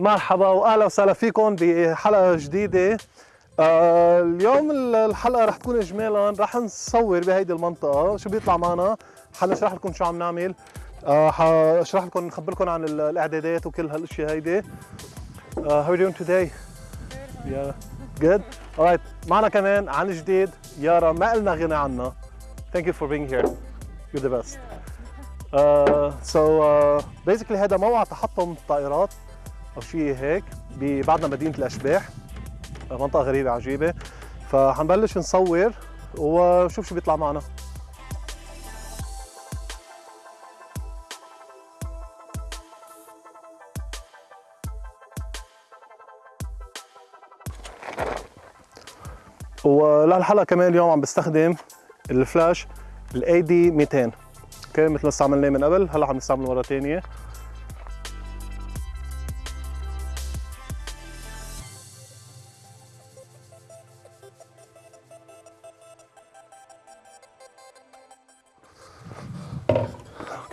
مرحبا وأهلا وسهلا فيكم بحلقة جديدة. آه اليوم الحلقة رح تكون اجمالا رح نصور بهيدي المنطقة. شو بيطلع معنا؟ حنشرح لكم شو عم نعمل. آه حاشرح لكم نخبركم عن الإعدادات وكل هالأشياء هيدي. uh, how are you doing today? yeah good. Alright معنا كمان عن جديد يارا ما قلنا غنى عنها thank you for being here. You're the best. uh, so basically هذا موقع تحطم الطائرات شيء هيك بعدنا مدينة الأشباح منطقة غريبة عجيبة. فحنبلش نصور وشوف شو بيطلع معنا. ولهالحلقة كمان اليوم عم بستخدم الفلاش ال AD 200 okay مثل ما استعملناه من قبل هلا عم نستعمله مرة ثانية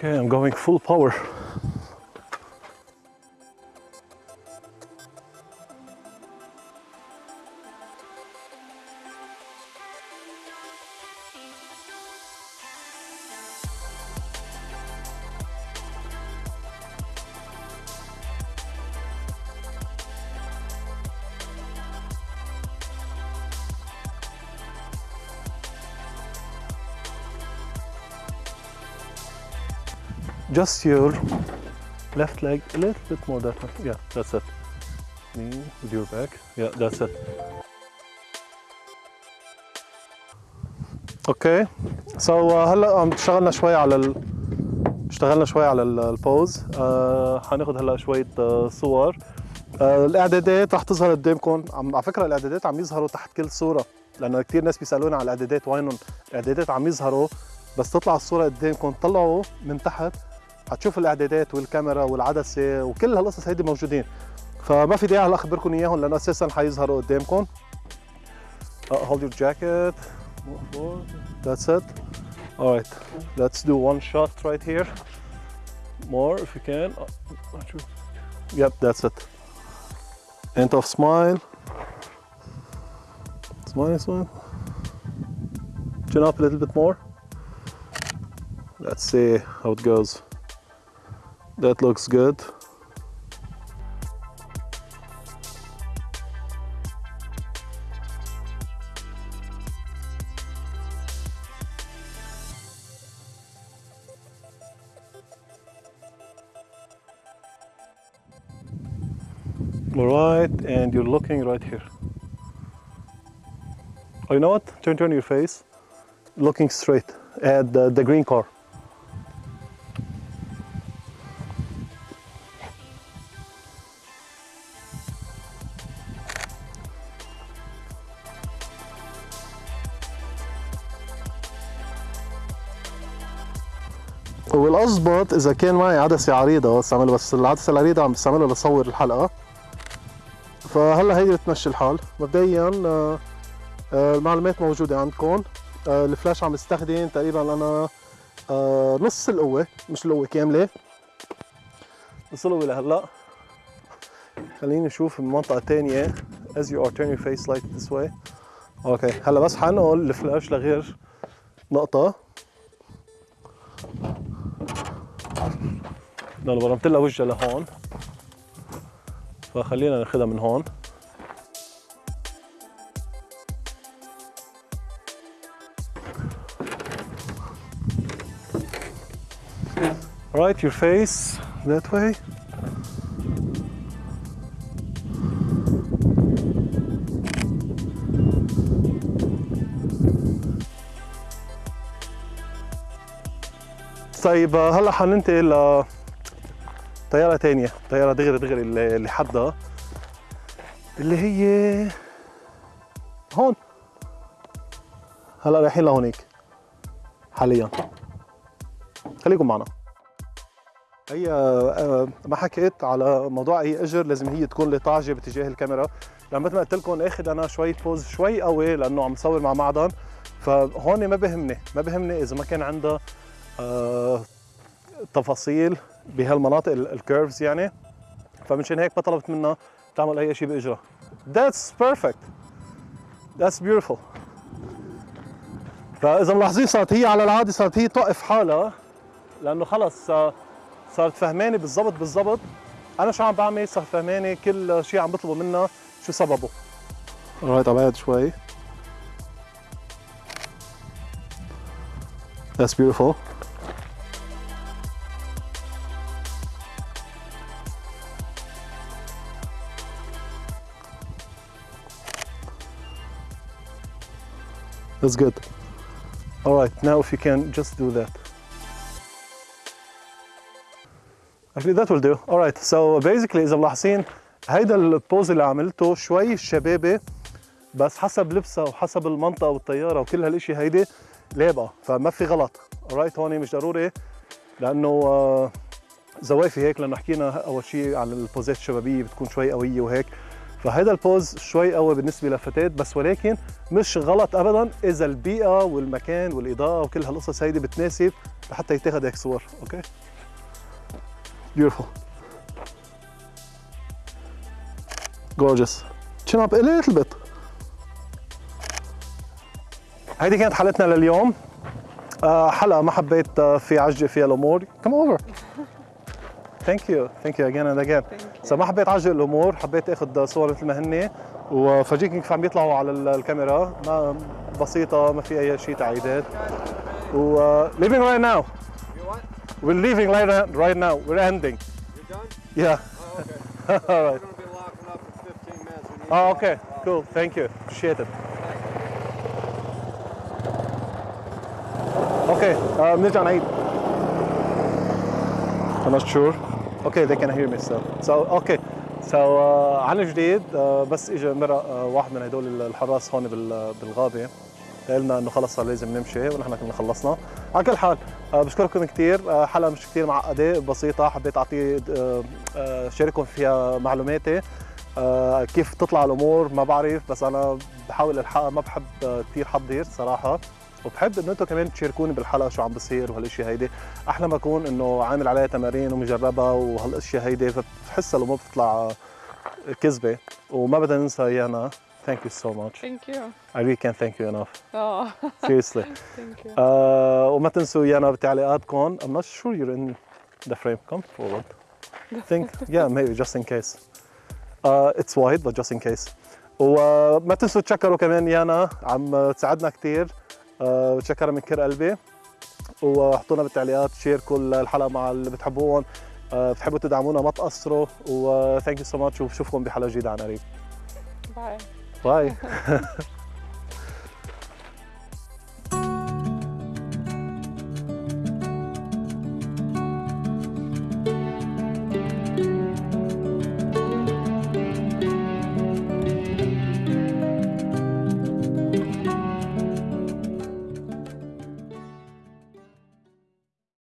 Okay, I'm going full power. Just your left leg a little bit more that one yeah that's it. Knee with your back yeah that's it. سو so, uh, هلا اشتغلنا شوي على ال... اشتغلنا شوي على البوز آه حناخذ هلا شوية uh, صور. الإعدادات رح تظهر قدامكم. عم على فكرة الإعدادات عم يظهروا تحت كل صورة لأنه كثير ناس بيسألونا على الإعدادات وينهم؟ الإعدادات عم يظهروا بس تطلع الصورة قدامكم طلعوا من تحت. حتشوفوا الاعدادات والكاميرا والعدسه وكل هالقصص هيدي موجودين فما في داعي اخبركم اياهم لأنه أساسا حيظهروا قدامكم uh, hold your jacket that's it all right let's do one shot right here more if you can yep that's it end of smile smile smile chin up a little bit more let's see how it goes that looks good. all right and you're looking right here. Oh, you know what? Turn, turn your face. Looking straight at the, the green car. والاضبط إذا كان معي عدسة عريضة استعملها بس العدسة العريضة عم بستعملها لصور الحلقة. فهلا هي بتمشي الحال. مبدئيا آه، آه، المعلومات موجودة عندكم. آه، الفلاش عم بستخدم تقريبا أنا نص القوة مش القوة كاملة. نص القوة لهلأ. خليني نشوف المنطقة الثانية as you are turn your face like this way. okay هلأ بس حنقل الفلاش لغير نقطة. لأنه برمت لها وجهها لهون. فخلينا ناخذها من هون. Right your face that way. طيب هلا حننتقل ل طيارة تانية طيارة دغري دغري اللي حدها اللي هي هون. هلأ رايحين لهونيك حاليا. خليكم معنا. هي آه، ما حكيت على موضوع أي إجر لازم هي تكون لطاجة باتجاه الكاميرا. لأن مثل ما قلت لكم آخذ أنا شوي بوز شوي قوي لأنه عم صور مع معدن. فهون ما بهمني ما بهمني إذا ما كان عندها آه تفاصيل. بهالمناطق الكيرفز يعني. فمنشان هيك ما طلبت منها تعمل أي شيء باجرها That's perfect. That's beautiful. فإذا ملاحظين صارت هي على العاده صارت هي توقف حالها لأنه خلص آه، صارت فهماني بالضبط بالضبط. أنا شو عم بعمل؟ صارت فهماني كل شيء عم بطلبه منها شو سببه. رايت عبعد شوي. That's beautiful. That's good. All right, now if you can just do that. Actually that will do. All right, so basically إذا ملاحظين هيدا البوز اللي عملته شوي شبابي بس حسب لبسها وحسب المنطقة والطيارة وكل هالإشي هيدي لابقة فما في غلط. alright هون مش ضروري لأنه آه، زوافي هيك لأنه حكينا أول شيء عن البوزات الشبابية بتكون شوي قوية وهيك فهذا البوز شوي قوي بالنسبة للفتاه بس ولكن مش غلط ابدا إذا البيئة والمكان والإضاءة وكل هالقصص هيدي بتناسب لحتى يتاخذ هيك صور okay؟ Beautiful. Gorgeous. chin up a little bit هيدي كانت حلقتنا لليوم. آه، حلقه ما حبيت آه، في عجة فيها الأمور come over. thank you thank you again and again so ما حبيت اعجل الأمور حبيت اخذ صور مثل ما هن وفرجيكم كيف عم بيطلعوا على ال- الكاميرا ما بسيطه ما في اي شيء تعقيدات و uh, leaving right now we're leaving right, right now we're ending You're done? yeah Oh, okay. all right We're gonna be locking up in 15 minutes. We need oh okay cool thank you appreciate it okay uh, بنرجع نعيد I'm not sure. They can hear me still. So okay. So uh, عن جديد uh, بس اجى مرة uh, واحد من هدول الحراس هون بال- بالغابة قال لنا إنه خلص لازم نمشي ونحن كنا خلصنا. على كل حال uh, بشكركم كثير حلقة مش كثير معقدة بسيطة حبيت أعطي شارككم فيها معلوماتي كيف تطلع الأمور ما بعرف بس أنا بحاول الحقها ما بحب كثير حضير صراحة وبحب إنه أنتم كمان تشاركوني بالحلقة شو عم بصير وهالأشياء هيدي. أحلى ما اكون إنه عامل عليها تمارين ومجربها وهالأشياء هيدي فبحسها الأمور بتطلع كذبة وما بدنا ننسى ايانا thank you so much. Thank you. I really can't thank you enough. Oh, seriously. Thank you. uh, وما تنسوا ايانا بتعليقاتكم. I'm not sure you're in the frame. Come forward. Think yeah maybe just in case. uh, it's wide but just in case. وما تنسوا تشكروا كمان يانا عم تساعدنا كثير بتشكرها من كل قلبي. وحطونا بالتعليقات شيركوا الحلقة مع اللي بتحبوهم uh, بتحبوا تدعمونا ما تقصروا. و thank you so much وبشوفكم بحلقة جديدة عن قريب. Bye. bye